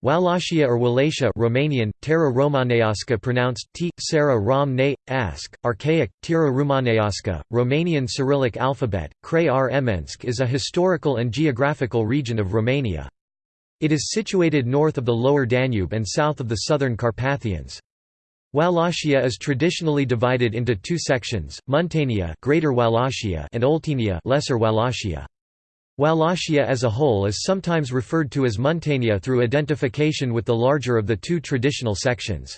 Wallachia or Wallachia Romanian, Țara Românească pronounced t, Sarah Rom ne, ask, archaic, Țara Românească, Romanian Cyrillic alphabet, Krai Rmensk is a historical and geographical region of Romania. It is situated north of the lower Danube and south of the southern Carpathians. Wallachia is traditionally divided into two sections, Muntenia Greater Wallachia and Oltenia Lesser Wallachia. Wallachia as a whole is sometimes referred to as Muntenia through identification with the larger of the two traditional sections.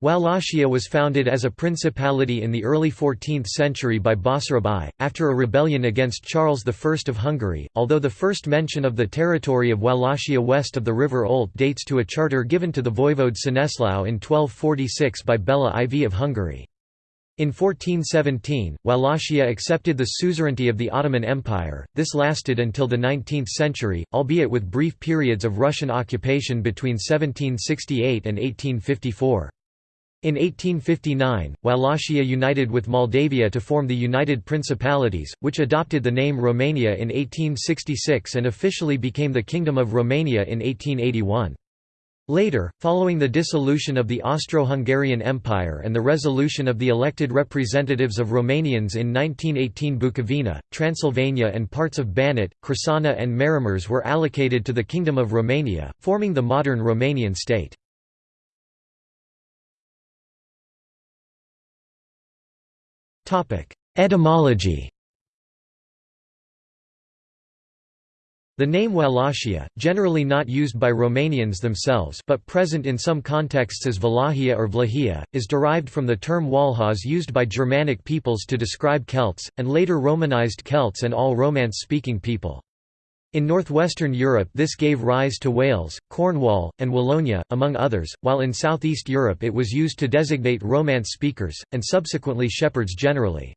Wallachia was founded as a principality in the early 14th century by Basarab I, after a rebellion against Charles I of Hungary, although the first mention of the territory of Wallachia west of the river Olt dates to a charter given to the voivode Székeslau in 1246 by Bela IV of Hungary. In 1417, Wallachia accepted the suzerainty of the Ottoman Empire. This lasted until the 19th century, albeit with brief periods of Russian occupation between 1768 and 1854. In 1859, Wallachia united with Moldavia to form the United Principalities, which adopted the name Romania in 1866 and officially became the Kingdom of Romania in 1881. Later, following the dissolution of the Austro-Hungarian Empire and the resolution of the elected representatives of Romanians in 1918 Bukovina, Transylvania and parts of Banat, Crișana and Maramureș were allocated to the Kingdom of Romania, forming the modern Romanian state. Etymology The name Wallachia, generally not used by Romanians themselves but present in some contexts as Valahia or Vlahia, is derived from the term Walhaz used by Germanic peoples to describe Celts, and later Romanized Celts and all Romance-speaking people. In northwestern Europe this gave rise to Wales, Cornwall, and Wallonia, among others, while in southeast Europe it was used to designate Romance speakers, and subsequently shepherds generally.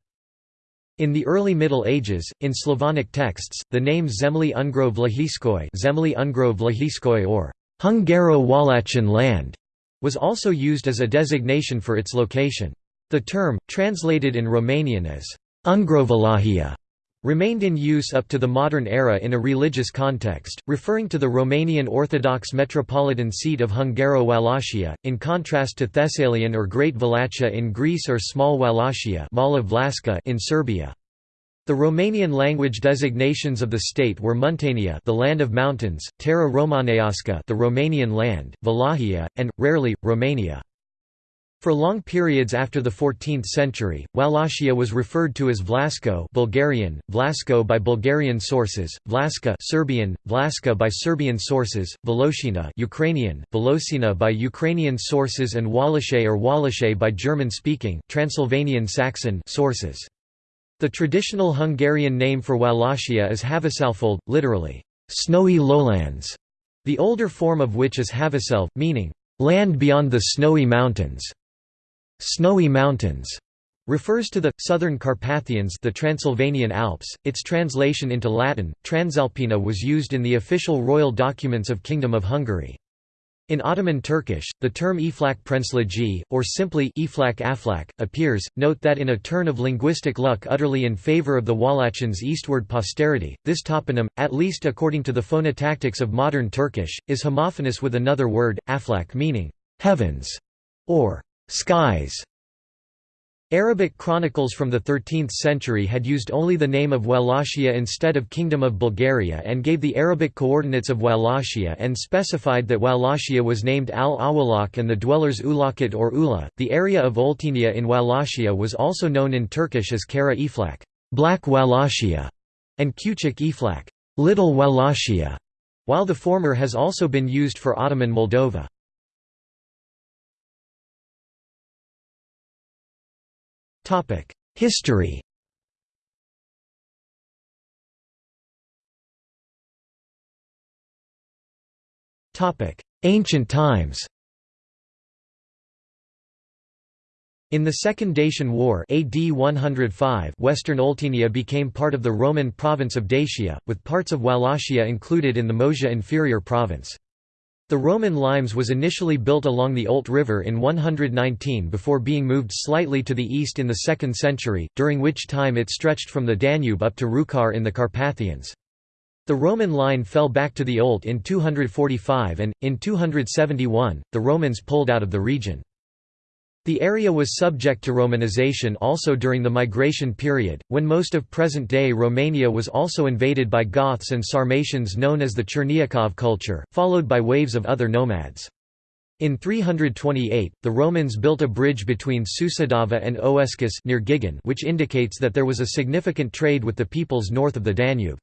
In the early Middle Ages, in Slavonic texts, the name Zemlyi Ungro Vlahiskoi, Zemlyi Ungro Vlahiskoi or Hungaro-Wallachian land was also used as a designation for its location. The term, translated in Romanian as Ungrovalahia, remained in use up to the modern era in a religious context, referring to the Romanian Orthodox metropolitan seat of Hungaro-Wallachia, in contrast to Thessalian or Great Wallachia in Greece or Small Wallachia in Serbia. The Romanian language designations of the state were Muntenia, the land of mountains, Țara Românească, the Romanian land, Valahia, and rarely Romania. For long periods after the 14th century, Wallachia was referred to as Vlasko Bulgarian, Vlasko by Bulgarian sources, Vlaska Serbian, Vlaska by Serbian sources, Volosina Ukrainian, Volosina by Ukrainian sources and Wallache or Wallache by German-speaking Transylvanian Saxon sources. The traditional Hungarian name for Wallachia is Havasalfold, literally, snowy lowlands, the older form of which is Havaselv, meaning, land beyond the snowy mountains. Snowy Mountains refers to the southern Carpathians, the Transylvanian Alps. Its translation into Latin, Transalpina, was used in the official royal documents of Kingdom of Hungary. In Ottoman Turkish, the term Iflak Prensligi, or simply Iflak Aflak, appears. Note that in a turn of linguistic luck utterly in favor of the Wallachians' eastward posterity, this toponym, at least according to the phonotactics of modern Turkish, is homophonous with another word, Aflak meaning heavens, or skies. Arabic chronicles from the 13th century had used only the name of Wallachia instead of Kingdom of Bulgaria and gave the Arabic coordinates of Wallachia and specified that Wallachia was named Al-Awalak and the dwellers Ulakit or Ula. The area of Oltenia in Wallachia was also known in Turkish as Kara Iflak, Black Wallachia, and Küçük Iflak, Little Wallachia, while the former has also been used for Ottoman Moldova. History. Ancient times. In the Second Dacian War AD 105 Western Oltenia became part of the Roman province of Dacia, with parts of Wallachia included in the Moesia Inferior province. The Roman limes was initially built along the Olt River in 119 before being moved slightly to the east in the 2nd century, during which time it stretched from the Danube up to Rucăr in the Carpathians. The Roman line fell back to the Olt in 245 and, in 271, the Romans pulled out of the region. The area was subject to Romanization also during the migration period, when most of present-day Romania was also invaded by Goths and Sarmatians known as the Chernyakhov culture, followed by waves of other nomads. In 328, the Romans built a bridge between Sucidava and Oescus near Gigen which indicates that there was a significant trade with the peoples north of the Danube.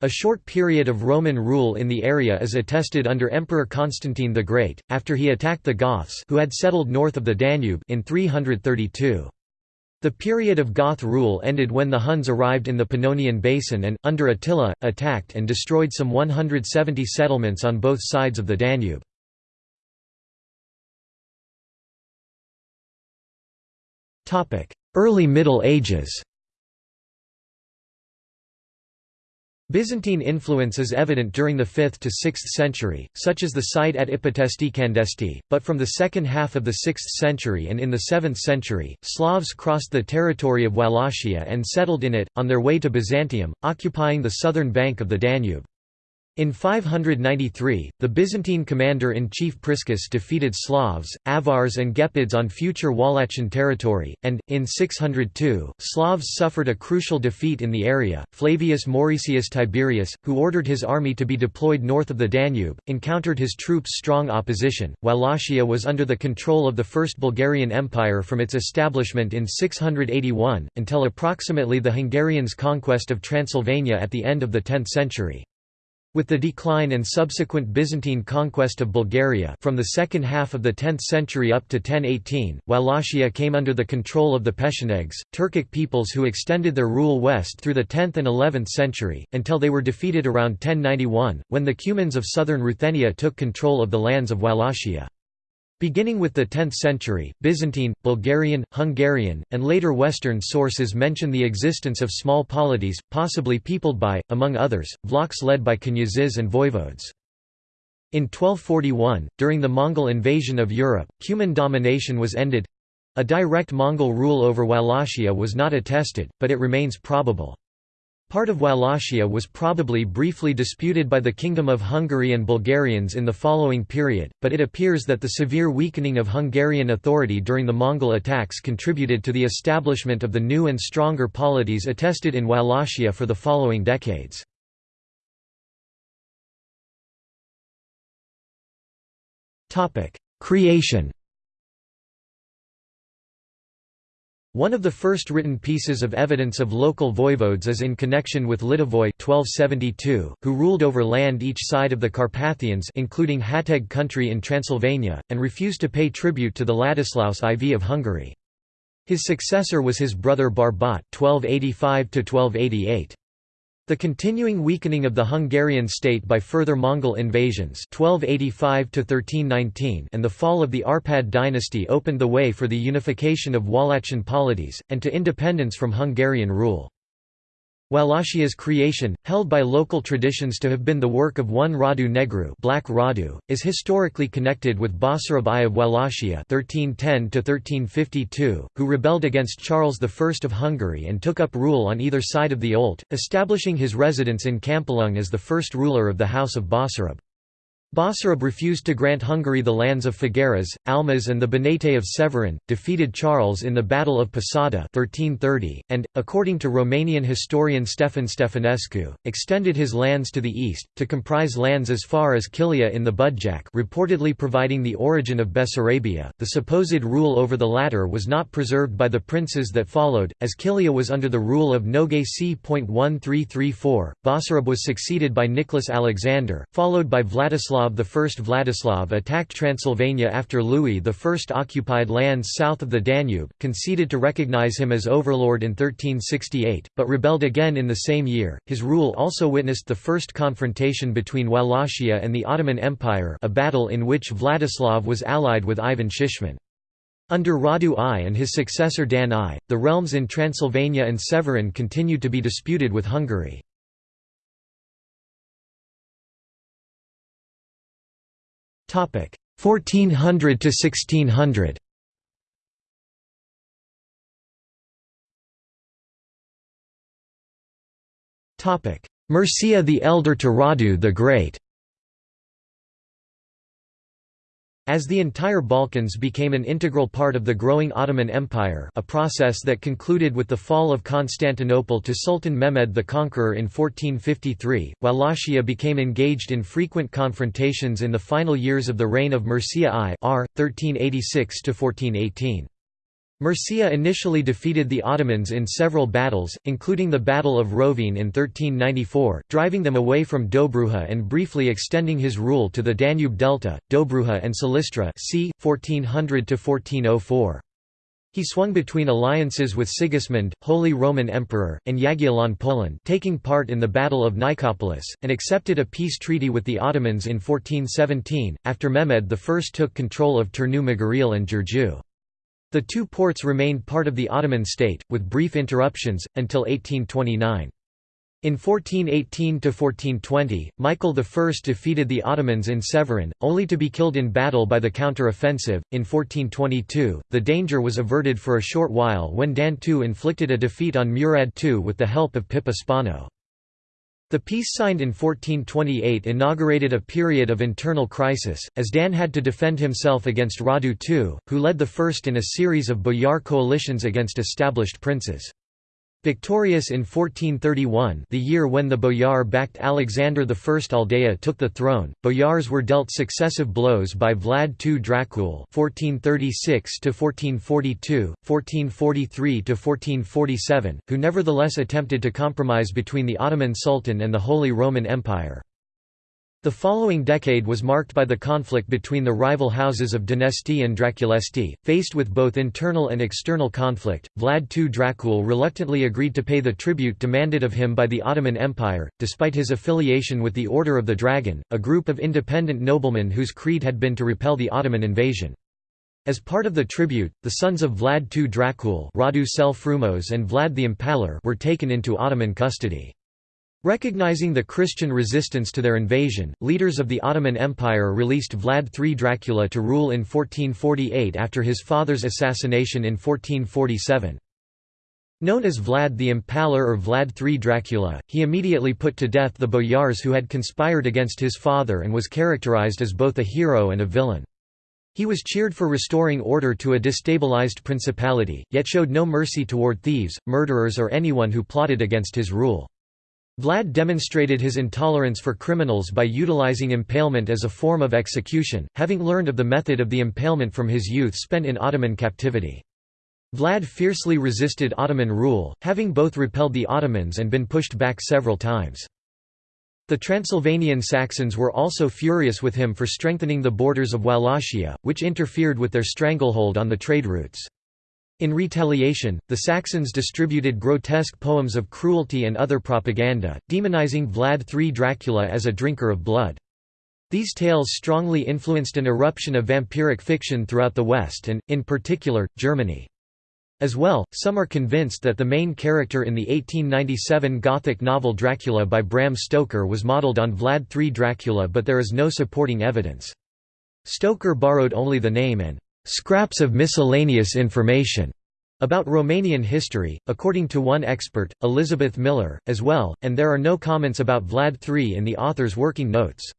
A short period of Roman rule in the area is attested under Emperor Constantine the Great, after he attacked the Goths who had settled north of the Danube in 332. The period of Goth rule ended when the Huns arrived in the Pannonian Basin and, under Attila, attacked and destroyed some 170 settlements on both sides of the Danube. Early Middle Ages Byzantine influence is evident during the 5th to 6th century, such as the site at Ipotești Candesti, but from the second half of the 6th century and in the 7th century, Slavs crossed the territory of Wallachia and settled in it, on their way to Byzantium, occupying the southern bank of the Danube. In 593, the Byzantine commander-in-chief Priscus defeated Slavs, Avars and Gepids on future Wallachian territory, and, in 602, Slavs suffered a crucial defeat in the area. Flavius Mauricius Tiberius, who ordered his army to be deployed north of the Danube, encountered his troops' strong opposition. Wallachia was under the control of the First Bulgarian Empire from its establishment in 681, until approximately the Hungarians' conquest of Transylvania at the end of the 10th century. With the decline and subsequent Byzantine conquest of Bulgaria from the second half of the 10th century up to 1018, Wallachia came under the control of the Pechenegs, Turkic peoples who extended their rule west through the 10th and 11th century, until they were defeated around 1091, when the Cumans of southern Ruthenia took control of the lands of Wallachia. Beginning with the 10th century, Byzantine, Bulgarian, Hungarian, and later Western sources mention the existence of small polities, possibly peopled by, among others, Vlachs led by knyazes and voivodes. In 1241, during the Mongol invasion of Europe, Cuman domination was ended—a direct Mongol rule over Wallachia was not attested, but it remains probable. Part of Wallachia was probably briefly disputed by the Kingdom of Hungary and Bulgarians in the following period, but it appears that the severe weakening of Hungarian authority during the Mongol attacks contributed to the establishment of the new and stronger polities attested in Wallachia for the following decades. Creation One of the first written pieces of evidence of local voivodes is in connection with Litovoi 1272, who ruled over land each side of the Carpathians including Hateg country in Transylvania, and refused to pay tribute to the Ladislaus IV of Hungary. His successor was his brother Barbat 1285 -1288. The continuing weakening of the Hungarian state by further Mongol invasions 1285 and the fall of the Arpad dynasty opened the way for the unification of Wallachian polities, and to independence from Hungarian rule. Wallachia's creation, held by local traditions to have been the work of one Radu Negru Black Radu, is historically connected with Basarab I of Wallachia 1310 who rebelled against Charles I of Hungary and took up rule on either side of the Olt, establishing his residence in Câmpulung as the first ruler of the House of Basarab. Basarab refused to grant Hungary the lands of Făgăraș, Amlaș and the Banate of Severin, defeated Charles in the Battle of Posada 1330, and, according to Romanian historian Stefan Stefanescu, extended his lands to the east, to comprise lands as far as Kilia in the Budjak reportedly providing the origin of Bessarabia. The supposed rule over the latter was not preserved by the princes that followed, as Kilia was under the rule of Nogai c.1334, Basarab was succeeded by Nicholas Alexander, followed by Vladislav Vladislav I Vladislav attacked Transylvania after Louis I occupied lands south of the Danube, conceded to recognize him as overlord in 1368, but rebelled again in the same year. His rule also witnessed the first confrontation between Wallachia and the Ottoman Empire a battle in which Vladislav was allied with Ivan Shishman. Under Radu I and his successor Dan I, the realms in Transylvania and Severin continued to be disputed with Hungary. 1400 to 1600 Topic. Mircea the Elder to Radu the Great As the entire Balkans became an integral part of the growing Ottoman Empire a process that concluded with the fall of Constantinople to Sultan Mehmed the Conqueror in 1453, Wallachia became engaged in frequent confrontations in the final years of the reign of Mircea I r. 1386–1418. Mircea initially defeated the Ottomans in several battles, including the Battle of Rovine in 1394, driving them away from Dobruja and briefly extending his rule to the Danube Delta, Dobruja and Silistra c. 1400–1404. He swung between alliances with Sigismund, Holy Roman Emperor, and Jagiellon Poland taking part in the Battle of Nicopolis, and accepted a peace treaty with the Ottomans in 1417, after Mehmed I took control of Turnu Măgurele and Giurgiu. The two ports remained part of the Ottoman state, with brief interruptions, until 1829. In 1418–1420, Michael I defeated the Ottomans in Severin, only to be killed in battle by the counter-offensive. In 1422, the danger was averted for a short while when Dan II inflicted a defeat on Murad II with the help of Pippo Spano. The peace signed in 1428 inaugurated a period of internal crisis, as Dan had to defend himself against Radu II, who led the first in a series of boyar coalitions against established princes. Victorious in 1431 the year when the boyar-backed Alexander I Aldea took the throne, boyars were dealt successive blows by Vlad II Dracul (1436–1442, 1443–1447), who nevertheless attempted to compromise between the Ottoman Sultan and the Holy Roman Empire. The following decade was marked by the conflict between the rival houses of Dănești and Draculesti. Faced with both internal and external conflict, Vlad II Dracul reluctantly agreed to pay the tribute demanded of him by the Ottoman Empire, despite his affiliation with the Order of the Dragon, a group of independent noblemen whose creed had been to repel the Ottoman invasion. As part of the tribute, the sons of Vlad II Dracul Radu Cel Frumos and Vlad the Impaler were taken into Ottoman custody. Recognizing the Christian resistance to their invasion, leaders of the Ottoman Empire released Vlad III Dracula to rule in 1448 after his father's assassination in 1447. Known as Vlad the Impaler or Vlad III Dracula, he immediately put to death the boyars who had conspired against his father and was characterized as both a hero and a villain. He was cheered for restoring order to a destabilized principality, yet showed no mercy toward thieves, murderers or anyone who plotted against his rule. Vlad demonstrated his intolerance for criminals by utilizing impalement as a form of execution, having learned of the method of the impalement from his youth spent in Ottoman captivity. Vlad fiercely resisted Ottoman rule, having both repelled the Ottomans and been pushed back several times. The Transylvanian Saxons were also furious with him for strengthening the borders of Wallachia, which interfered with their stranglehold on the trade routes. In retaliation, the Saxons distributed grotesque poems of cruelty and other propaganda, demonizing Vlad III Dracula as a drinker of blood. These tales strongly influenced an eruption of vampiric fiction throughout the West and, in particular, Germany. As well, some are convinced that the main character in the 1897 Gothic novel Dracula by Bram Stoker was modeled on Vlad III Dracula but there is no supporting evidence. Stoker borrowed only the name and scraps of miscellaneous information about Romanian history, according to one expert, Elizabeth Miller, as well, and there are no comments about Vlad III in the author's working notes.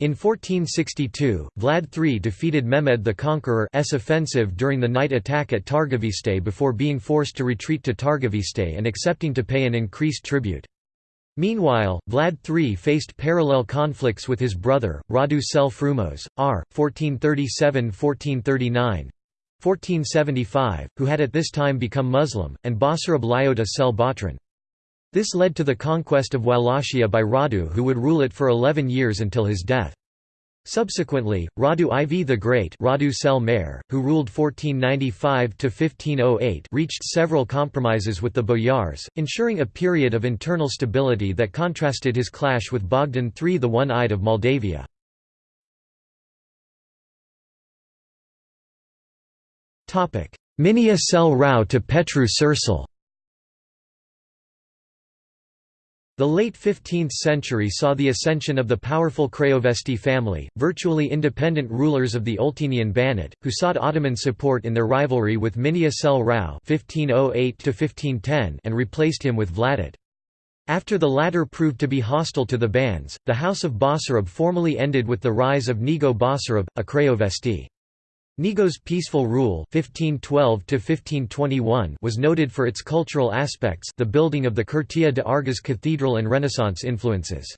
In 1462, Vlad III defeated Mehmed the Conqueror's offensive during the night attack at Targoviste before being forced to retreat to Targoviste and accepting to pay an increased tribute. Meanwhile, Vlad III faced parallel conflicts with his brother, Radu Cel Frumos, r. 1437–1439, 1475, who had at this time become Muslim, and Basarab Laiotă Cel Batran. This led to the conquest of Wallachia by Radu who would rule it for eleven years until his death. Subsequently, Radu IV the Great Radu Mare, who ruled 1495–1508 reached several compromises with the boyars, ensuring a period of internal stability that contrasted his clash with Bogdan III the One-Eyed of Moldavia. Mihnea Cel Rau to Petru Cercel The late 15th century saw the ascension of the powerful Craiovesti family, virtually independent rulers of the Oltenian Banat, who sought Ottoman support in their rivalry with Mihnea Cel Rau oh and replaced him with Vlăduț. After the latter proved to be hostile to the Bans, the House of Basarab formally ended with the rise of Neagoe Basarab, a Craiovesti. Neagoe's peaceful rule 1512 was noted for its cultural aspects the building of the Curtea de Argeș Cathedral and Renaissance influences.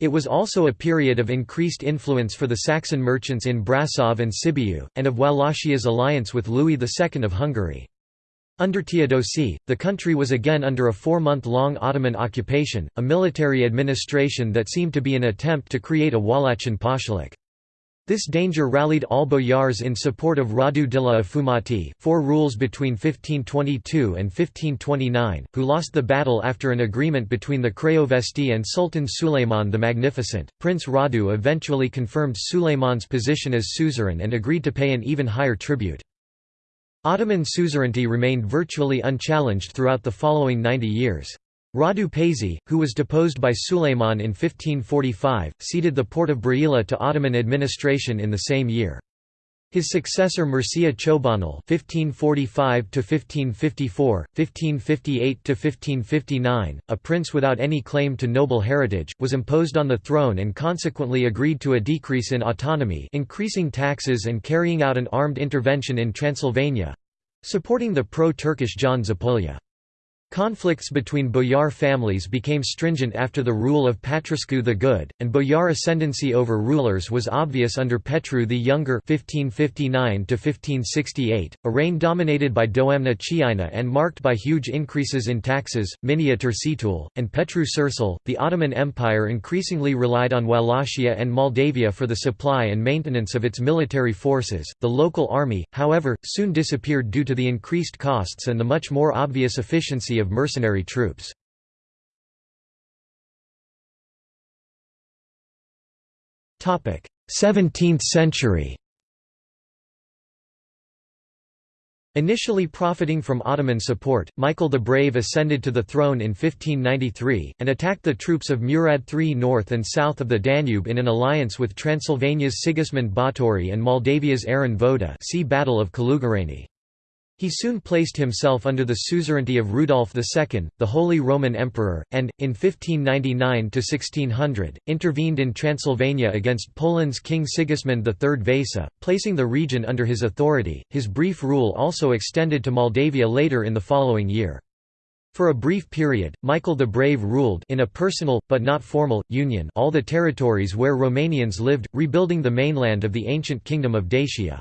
It was also a period of increased influence for the Saxon merchants in Brasov and Sibiu, and of Wallachia's alliance with Louis II of Hungary. Under Teodosi, the country was again under a four-month-long Ottoman occupation, a military administration that seemed to be an attempt to create a Wallachian pashalik. This danger rallied all boyars in support of Radu de la Afumați four rules between 1522 and 1529, who lost the battle after an agreement between the Craiovesti and Sultan Suleiman the Magnificent. Prince Radu eventually confirmed Suleiman's position as suzerain and agreed to pay an even higher tribute. Ottoman suzerainty remained virtually unchallenged throughout the following 90 years. Radu Paisie, who was deposed by Suleiman in 1545, ceded the port of Brăila to Ottoman administration in the same year. His successor Mircea Ciobanul (1545–1554, 1558–1559), a prince without any claim to noble heritage, was imposed on the throne and consequently agreed to a decrease in autonomy, increasing taxes and carrying out an armed intervention in Transylvania—supporting the pro-Turkish John Zapolya. Conflicts between boyar families became stringent after the rule of Pătrașcu the Good, and boyar ascendancy over rulers was obvious under Petru the Younger 1559 a reign dominated by Doamna Chiajna and marked by huge increases in taxes, Mihnea Turcitul, and Petru Cercel. The Ottoman Empire increasingly relied on Wallachia and Moldavia for the supply and maintenance of its military forces. The local army, however, soon disappeared due to the increased costs and the much more obvious efficiency of mercenary troops. Topic: 17th century. Initially profiting from Ottoman support, Michael the Brave ascended to the throne in 1593, and attacked the troops of Murad III north and south of the Danube in an alliance with Transylvania's Sigismund Báthory and Moldavia's Aron Voda see Battle of Călugăreni. He soon placed himself under the suzerainty of Rudolf II, the Holy Roman Emperor, and, in 1599–1600, intervened in Transylvania against Poland's King Sigismund III Vasa, placing the region under his authority. His brief rule also extended to Moldavia later in the following year. For a brief period, Michael the Brave ruled in a personal, but not formal, union all the territories where Romanians lived, rebuilding the mainland of the ancient kingdom of Dacia.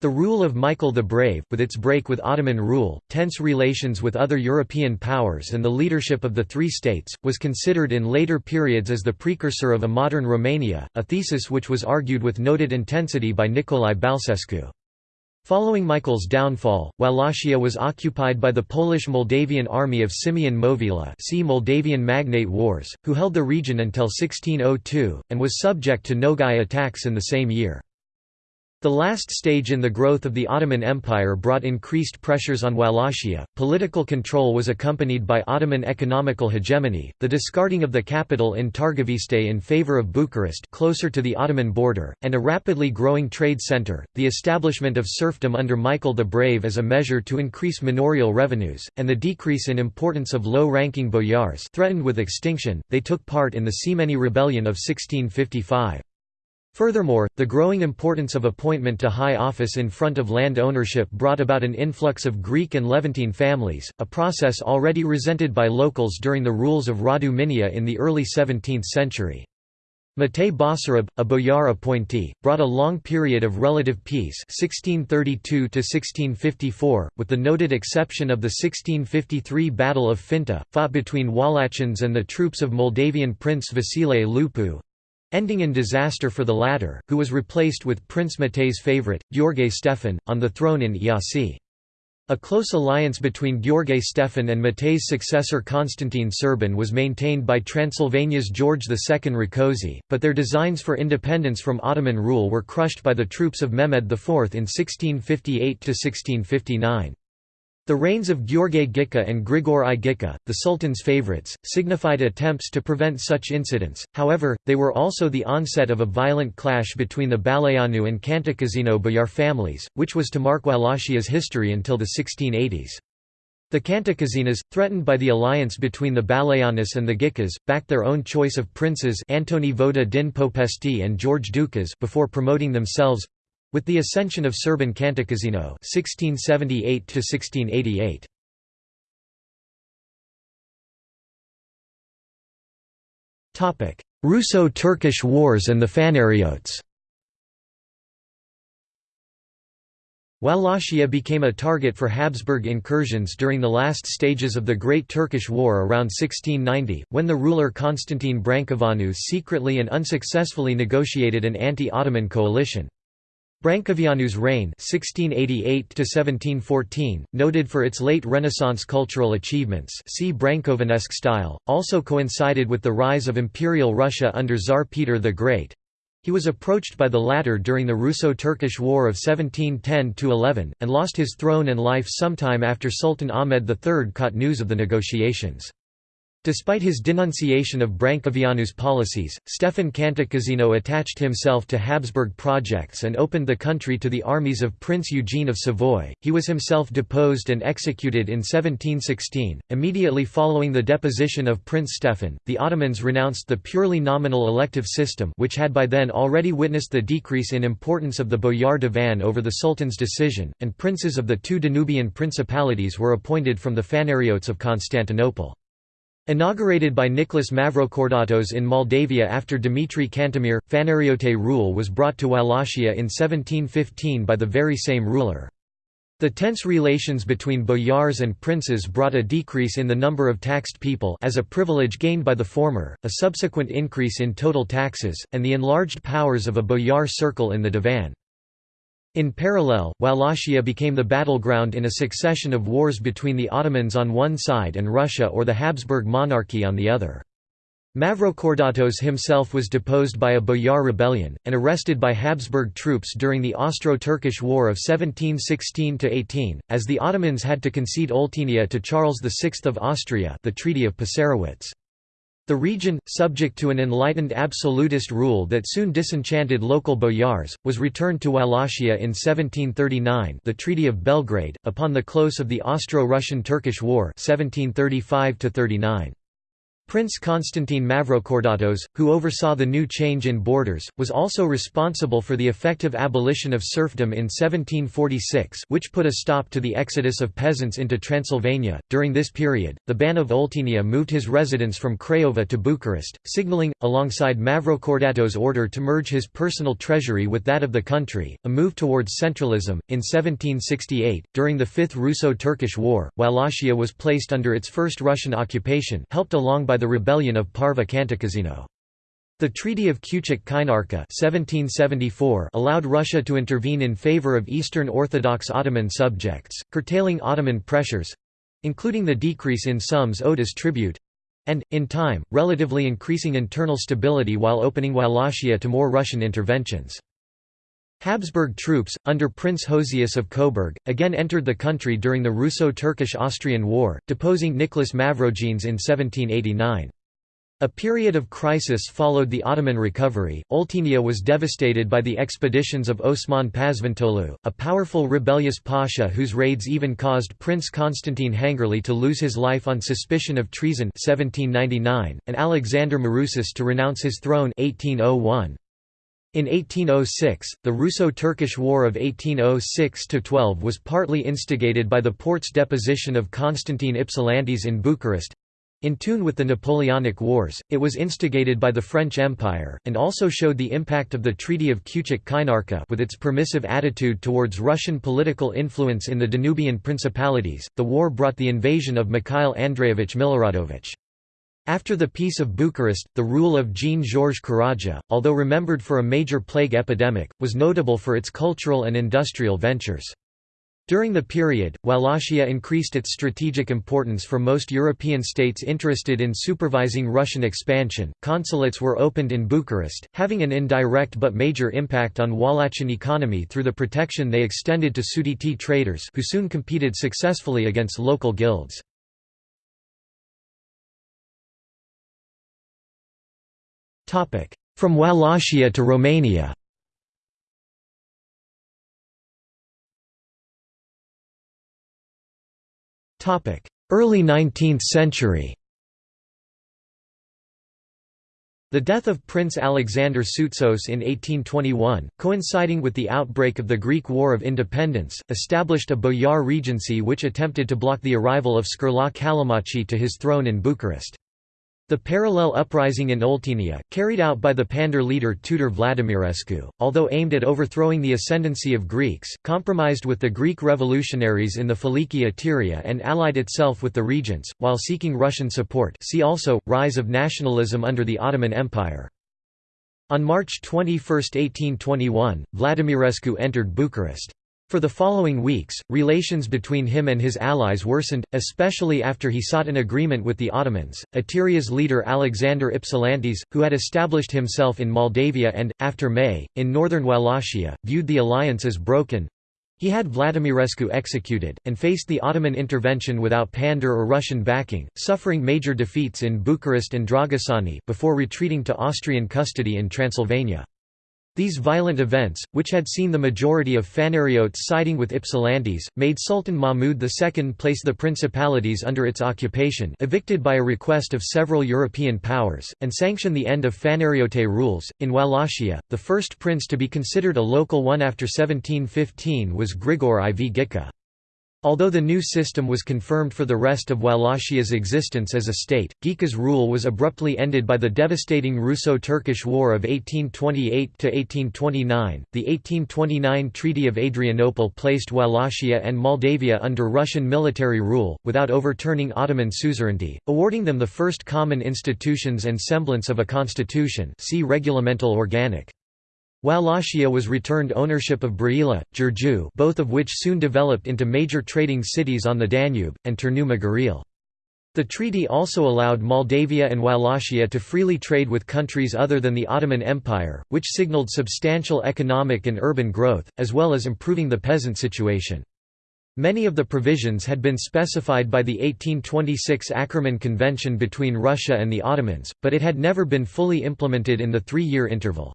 The rule of Michael the Brave, with its break with Ottoman rule, tense relations with other European powers and the leadership of the three states, was considered in later periods as the precursor of a modern Romania, a thesis which was argued with noted intensity by Nicolae Balcescu. Following Michael's downfall, Wallachia was occupied by the Polish-Moldavian army of Simeon Movila see Moldavian Magnate Wars, who held the region until 1602, and was subject to Nogai attacks in the same year. The last stage in the growth of the Ottoman Empire brought increased pressures on Wallachia. Political control was accompanied by Ottoman economical hegemony, the discarding of the capital in Targoviste in favor of Bucharest, closer to the Ottoman border, and a rapidly growing trade center, the establishment of serfdom under Michael the Brave as a measure to increase manorial revenues, and the decrease in importance of low-ranking boyars threatened with extinction. They took part in the Semeni Rebellion of 1655. Furthermore, the growing importance of appointment to high office in front of land ownership brought about an influx of Greek and Levantine families, a process already resented by locals during the rules of Radu Mihnea in the early 17th century. Matei Basarab, a boyar appointee, brought a long period of relative peace 1632 with the noted exception of the 1653 Battle of Finta, fought between Wallachians and the troops of Moldavian Prince Vasile Lupu, ending in disaster for the latter, who was replaced with Prince Matei's favourite, Gheorghe Stefan, on the throne in Iasi. A close alliance between Gheorghe Stefan and Matei's successor Constantine Serban was maintained by Transylvania's George II Rákóczi, but their designs for independence from Ottoman rule were crushed by the troops of Mehmed IV in 1658–1659. The reigns of Gheorghe Ghica and Grigore I Ghica, the Sultan's favorites, signified attempts to prevent such incidents, however, they were also the onset of a violent clash between the Baleanu and Cantacuzino Bayar families, which was to mark Wallachia's history until the 1680s. The Cantacuzinos, threatened by the alliance between the Băleanus and the Ghicas, backed their own choice of princes Antonie Vodă din Popești and George Dukas before promoting themselves—with the ascension of Serban Cantacuzino 1678 Russo-Turkish Wars and the Phanariotes Wallachia became a target for Habsburg incursions during the last stages of the Great Turkish War around 1690, when the ruler Constantine Brancoveanu secretly and unsuccessfully negotiated an anti-Ottoman coalition. Brancoveanu's reign (1688–1714), noted for its late Renaissance cultural achievements see Brâncovenesc style, also coincided with the rise of Imperial Russia under Tsar Peter the Great, he was approached by the latter during the Russo-Turkish War of 1710–11, and lost his throne and life sometime after Sultan Ahmed III caught news of the negotiations. Despite his denunciation of Brancoveanu's policies, Stefan Cantacuzino attached himself to Habsburg projects and opened the country to the armies of Prince Eugene of Savoy. He was himself deposed and executed in 1716. Immediately following the deposition of Prince Stefan, the Ottomans renounced the purely nominal elective system, which had by then already witnessed the decrease in importance of the Boyar Divan over the Sultan's decision, and princes of the two Danubian principalities were appointed from the Phanariotes of Constantinople. Inaugurated by Nicholas Mavrocordatos in Moldavia after Dimitrie Cantemir, Phanariote rule was brought to Wallachia in 1715 by the very same ruler. The tense relations between boyars and princes brought a decrease in the number of taxed people as a privilege gained by the former, a subsequent increase in total taxes, and the enlarged powers of a boyar circle in the divan. In parallel, Wallachia became the battleground in a succession of wars between the Ottomans on one side and Russia or the Habsburg monarchy on the other. Mavrocordatos himself was deposed by a boyar rebellion, and arrested by Habsburg troops during the Austro-Turkish War of 1716–18, as the Ottomans had to concede Oltenia to Charles VI of Austria the Treaty of Passarowitz. The region, subject to an enlightened absolutist rule that soon disenchanted local boyars, was returned to Wallachia in 1739 the Treaty of Belgrade, upon the close of the Austro-Russian-Turkish War 1735 -39. Prince Constantine Mavrocordatos, who oversaw the new change in borders, was also responsible for the effective abolition of serfdom in 1746, which put a stop to the exodus of peasants into Transylvania. During this period, the Ban of Oltenia moved his residence from Craiova to Bucharest, signaling, alongside Mavrocordatos' order to merge his personal treasury with that of the country, a move towards centralism. In 1768, during the Fifth Russo Turkish War, Wallachia was placed under its first Russian occupation, helped along by the rebellion of Pârvu Cantacuzino. The Treaty of 1774 allowed Russia to intervene in favor of Eastern Orthodox Ottoman subjects, curtailing Ottoman pressures—including the decrease in sums owed as tribute—and, in time, relatively increasing internal stability while opening Wallachia to more Russian interventions. Habsburg troops, under Prince Josias of Coburg, again entered the country during the Russo-Turkish-Austrian War, deposing Nicholas Mavrogenes in 1789. A period of crisis followed the Ottoman recovery. Oltenia was devastated by the expeditions of Osman Pazvantoğlu, a powerful rebellious pasha whose raids even caused Prince Constantine Hangerli to lose his life on suspicion of treason 1799, and Alexander Mourouzis to renounce his throne 1801. In 1806, the Russo-Turkish War of 1806–12 was partly instigated by the Porte's deposition of Constantine Ypsilantis in Bucharest. In tune with the Napoleonic Wars, it was instigated by the French Empire, and also showed the impact of the Treaty of Küçük Kaynarca with its permissive attitude towards Russian political influence in the Danubian principalities. The war brought the invasion of Mikhail Andreevich Miloradovich. After the Peace of Bucharest, the rule of Jean-Georges Caradja, although remembered for a major plague epidemic, was notable for its cultural and industrial ventures. During the period, Wallachia increased its strategic importance for most European states interested in supervising Russian expansion. Consulates were opened in Bucharest, having an indirect but major impact on Wallachian economy through the protection they extended to Sudiți traders who soon competed successfully against local guilds. From Wallachia to Romania. Early 19th century. The death of Prince Alexander Soutsos in 1821, coinciding with the outbreak of the Greek War of Independence, established a boyar regency which attempted to block the arrival of Scarlat Callimachi to his throne in Bucharest. The parallel uprising in Oltenia, carried out by the Pandur leader Tudor Vladimirescu, although aimed at overthrowing the ascendancy of Greeks, compromised with the Greek revolutionaries in the Filiki Eteria and allied itself with the regents, while seeking Russian support see also, Rise of nationalism under the Ottoman Empire. On March 21, 1821, Vladimirescu entered Bucharest. For the following weeks, relations between him and his allies worsened, especially after he sought an agreement with the Ottomans. Eteria's leader Alexander Ypsilantis, who had established himself in Moldavia and, after May, in northern Wallachia, viewed the alliance as broken. He had Vladimirescu executed, and faced the Ottoman intervention without Pandur or Russian backing, suffering major defeats in Bucharest and Dragosani before retreating to Austrian custody in Transylvania. These violent events, which had seen the majority of Phanariotes siding with Ypsilantis, made Sultan Mahmud II place the principalities under its occupation evicted by a request of several European powers, and sanction the end of Phanariote rules. In Wallachia, the first prince to be considered a local one after 1715 was Grigore IV Ghica. Although the new system was confirmed for the rest of Wallachia's existence as a state, Ghica's rule was abruptly ended by the devastating Russo-Turkish War of 1828–1829. The 1829 Treaty of Adrianople placed Wallachia and Moldavia under Russian military rule, without overturning Ottoman suzerainty, awarding them the first common institutions and semblance of a constitution see Regulamentul Organic. Wallachia was returned ownership of Brăila, Giurgiu both of which soon developed into major trading cities on the Danube, and Turnu Măgurele. The treaty also allowed Moldavia and Wallachia to freely trade with countries other than the Ottoman Empire, which signaled substantial economic and urban growth, as well as improving the peasant situation. Many of the provisions had been specified by the 1826 Akkerman Convention between Russia and the Ottomans, but it had never been fully implemented in the three-year interval.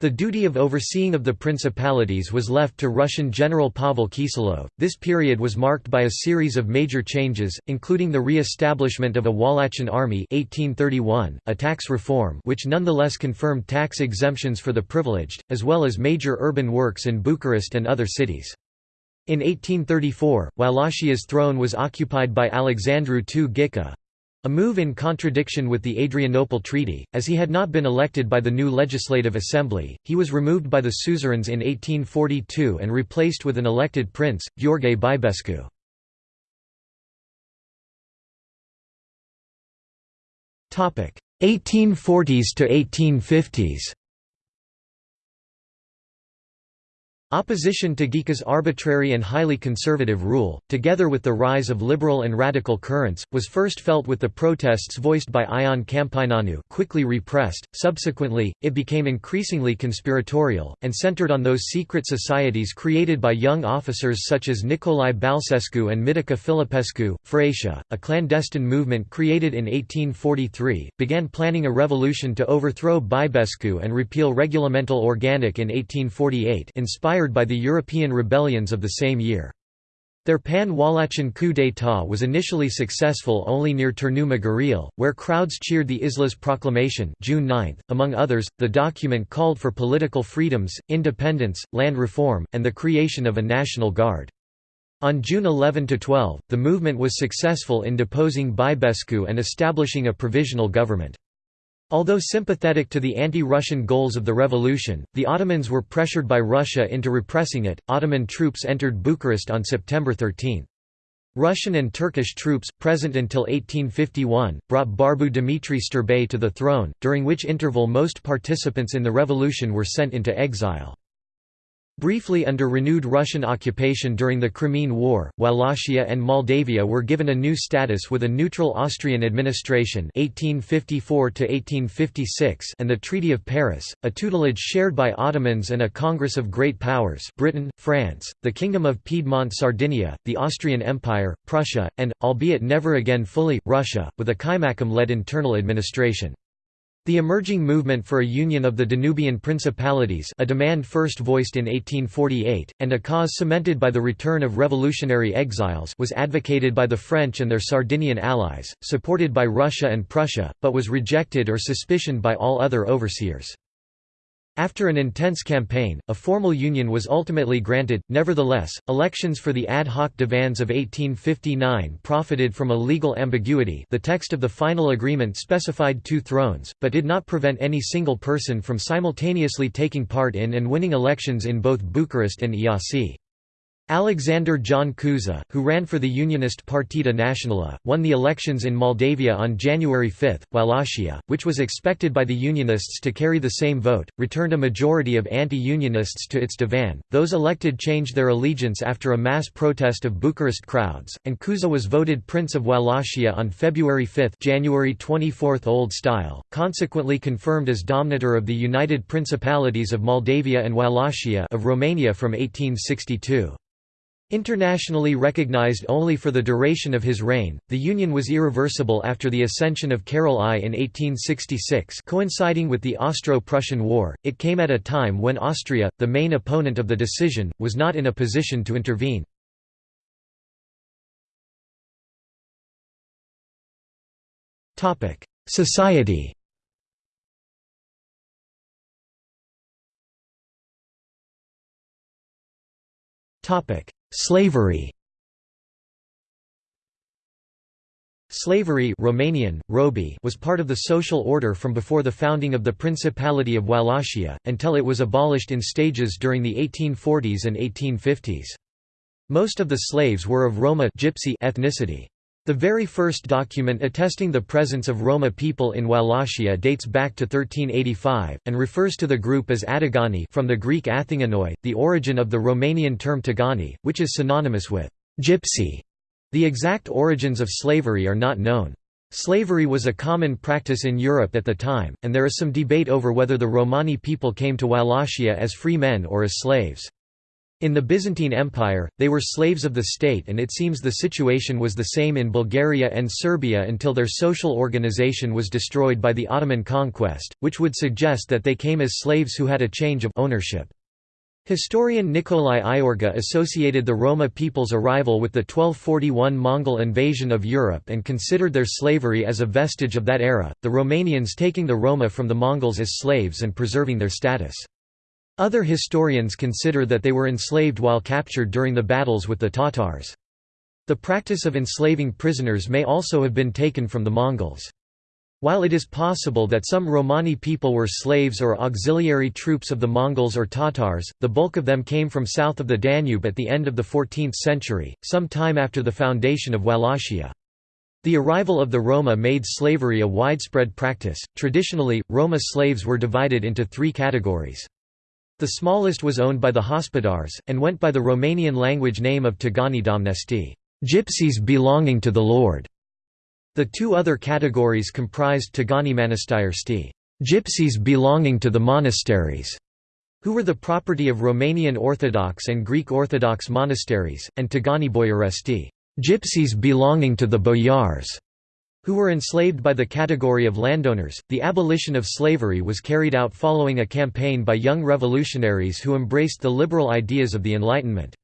The duty of overseeing of the principalities was left to Russian General Pavel Kiselyov. This period was marked by a series of major changes, including the re-establishment of a Wallachian army 1831, a tax reform which nonetheless confirmed tax exemptions for the privileged, as well as major urban works in Bucharest and other cities. In 1834, Wallachia's throne was occupied by Alexandru II Ghica, a move in contradiction with the Adrianople Treaty, as he had not been elected by the new Legislative Assembly, he was removed by the suzerains in 1842 and replaced with an elected prince, Gheorghe Bibescu. Topic: 1840s to 1850s Opposition to Ghica's arbitrary and highly conservative rule, together with the rise of liberal and radical currents, was first felt with the protests voiced by Ion Câmpineanu quickly repressed, subsequently, it became increasingly conspiratorial, and centered on those secret societies created by young officers such as Nicolae Balcescu and Mitică Filipescu. Frăția, a clandestine movement created in 1843, began planning a revolution to overthrow Bibescu and repeal Regulamentul Organic in 1848 inspired inspired by the European rebellions of the same year. Their pan-Wallachian coup d'état was initially successful only near Turnu Măgurele, where crowds cheered the Islaz proclamation June 9. .Among others, the document called for political freedoms, independence, land reform, and the creation of a National Guard. On June 11–12, the movement was successful in deposing Bibescu and establishing a provisional government. Although sympathetic to the anti-Russian goals of the revolution, the Ottomans were pressured by Russia into repressing it. Ottoman troops entered Bucharest on September 13. Russian and Turkish troops, present until 1851, brought Barbu Dimitrie Știrbei to the throne, during which interval most participants in the revolution were sent into exile. Briefly under renewed Russian occupation during the Crimean War, Wallachia and Moldavia were given a new status with a neutral Austrian administration 1854 and the Treaty of Paris, a tutelage shared by Ottomans and a Congress of Great Powers Britain, France, the Kingdom of Piedmont-Sardinia, the Austrian Empire, Prussia, and, albeit never again fully, Russia, with a Kaimakam-led internal administration. The emerging movement for a union of the Danubian principalities a demand first voiced in 1848, and a cause cemented by the return of revolutionary exiles was advocated by the French and their Sardinian allies, supported by Russia and Prussia, but was rejected or suspicioned by all other overseers. After an intense campaign, a formal union was ultimately granted. Nevertheless, elections for the ad hoc divans of 1859 profited from a legal ambiguity. The text of the final agreement specified two thrones, but did not prevent any single person from simultaneously taking part in and winning elections in both Bucharest and Iasi. Alexander John Cuza, who ran for the Unionist Partida Națională, won the elections in Moldavia on January 5. Wallachia, which was expected by the Unionists to carry the same vote, returned a majority of anti-Unionists to its divan. Those elected changed their allegiance after a mass protest of Bucharest crowds, and Cuza was voted Prince of Wallachia on February 5, January 24 Old Style, consequently confirmed as Domnitor of the United Principalities of Moldavia and Wallachia of Romania from 1862. Internationally recognized only for the duration of his reign, the union was irreversible after the ascension of Carol I in 1866 coinciding with the Austro-Prussian War, it came at a time when Austria, the main opponent of the decision, was not in a position to intervene. Society topic Slavery Slavery Romanian, robi was part of the social order from before the founding of the Principality of Wallachia, until it was abolished in stages during the 1840s and 1850s. Most of the slaves were of Roma gypsy ethnicity. The very first document attesting the presence of Roma people in Wallachia dates back to 1385, and refers to the group as Atigani from the Greek athinganoi, the origin of the Romanian term Țigani, which is synonymous with gypsy. The exact origins of slavery are not known. Slavery was a common practice in Europe at the time, and there is some debate over whether the Romani people came to Wallachia as free men or as slaves. In the Byzantine Empire, they were slaves of the state and it seems the situation was the same in Bulgaria and Serbia until their social organization was destroyed by the Ottoman conquest, which would suggest that they came as slaves who had a change of ownership. Historian Nicolae Iorga associated the Roma people's arrival with the 1241 Mongol invasion of Europe and considered their slavery as a vestige of that era, the Romanians taking the Roma from the Mongols as slaves and preserving their status. Other historians consider that they were enslaved while captured during the battles with the Tatars. The practice of enslaving prisoners may also have been taken from the Mongols. While it is possible that some Romani people were slaves or auxiliary troops of the Mongols or Tatars, the bulk of them came from south of the Danube at the end of the 14th century, some time after the foundation of Wallachia. The arrival of the Roma made slavery a widespread practice. Traditionally, Roma slaves were divided into three categories. The smallest was owned by the Hospodars, and went by the Romanian language name of Tagani Domnești gypsies belonging to the Lord". The two other categories comprised Tagani Mănăstiri gypsies belonging to the monasteries", who were the property of Romanian Orthodox and Greek Orthodox monasteries, and Tagani Boierești gypsies belonging to the boyars", who were enslaved by the category of landowners. The abolition of slavery was carried out following a campaign by young revolutionaries who embraced the liberal ideas of the Enlightenment.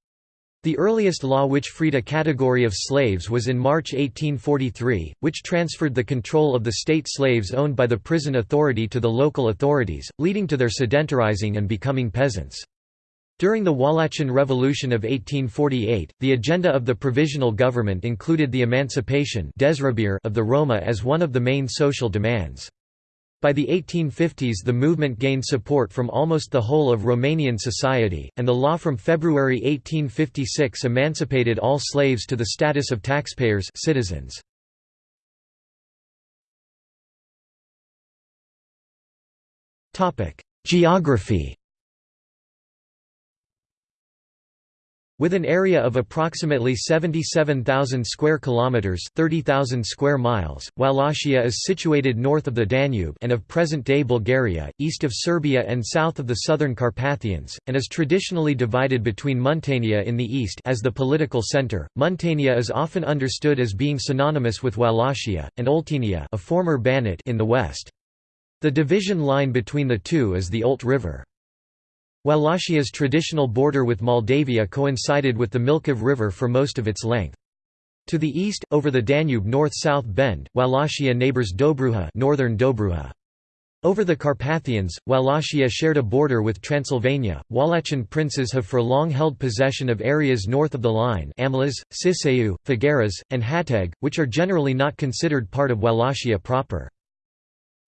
The earliest law which freed a category of slaves was in March 1843, which transferred the control of the state slaves owned by the prison authority to the local authorities, leading to their sedentarizing and becoming peasants. During the Wallachian Revolution of 1848, the agenda of the provisional government included the emancipation of the Roma as one of the main social demands. By the 1850s the movement gained support from almost the whole of Romanian society, and the law from February 1856 emancipated all slaves to the status of taxpayers citizens. Geography With an area of approximately 77,000 square kilometers, 30,000 square miles, Wallachia is situated north of the Danube and of present-day Bulgaria, east of Serbia and south of the southern Carpathians, and is traditionally divided between Muntenia in the east as the political center. Muntenia is often understood as being synonymous with Wallachia, and Oltenia, a former Banat in the west. The division line between the two is the Olt River. Wallachia's traditional border with Moldavia coincided with the Milcov River for most of its length. To the east, over the Danube north-south bend, Wallachia neighbors Dobruja, northern Dobruja. Over the Carpathians, Wallachia shared a border with Transylvania. Wallachian princes have for long held possession of areas north of the line Amlaș, Siseu, Făgăraș, and Hațeg, which are generally not considered part of Wallachia proper.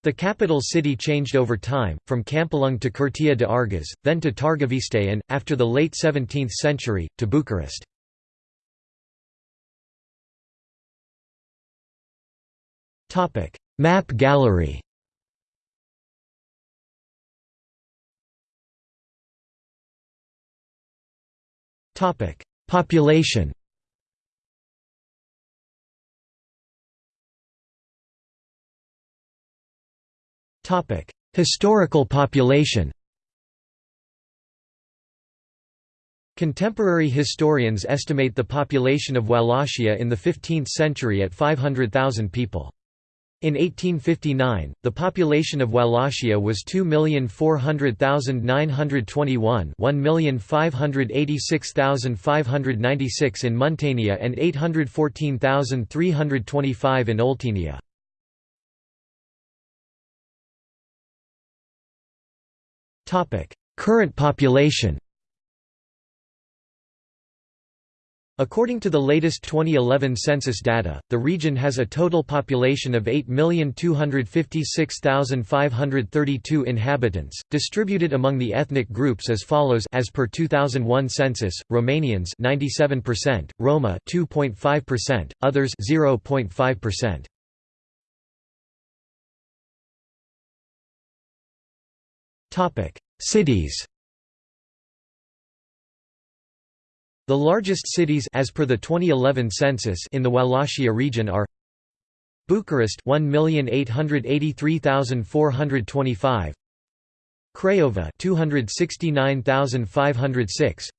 The capital city changed over time, from Câmpulung to Curtea de Argeș, then to Târgoviște and, after the late 17th century, to Bucharest. Map gallery Population Historical population Contemporary historians estimate the population of Wallachia in the 15th century at 500,000 people. In 1859, the population of Wallachia was 2,400,921 1,586,596 in Muntenia and 814,325 in Oltenia. Current population According to the latest 2011 census data, the region has a total population of 8,256,532 inhabitants, distributed among the ethnic groups as follows as per 2001 census: Romanians 97%, Roma 2.5%, others 0.5%. Topic: Cities. The largest cities as per the 2011 census in the Wallachia region are Bucharest 1,883,425 Craiova 269,506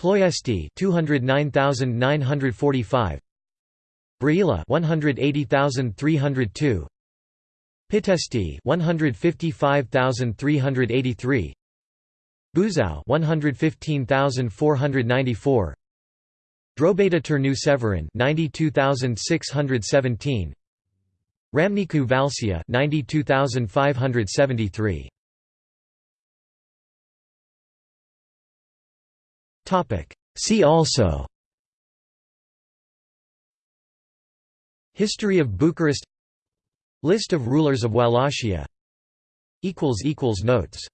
Ploiești 209,945 Brăila 180,302 Pitești 155,383 Buzău 115,494 Drobeta Turnu Severin 92,617 Râmnicu Vâlcea 92,573 Topic. See also. History of Bucharest List of rulers of Wallachia. Notes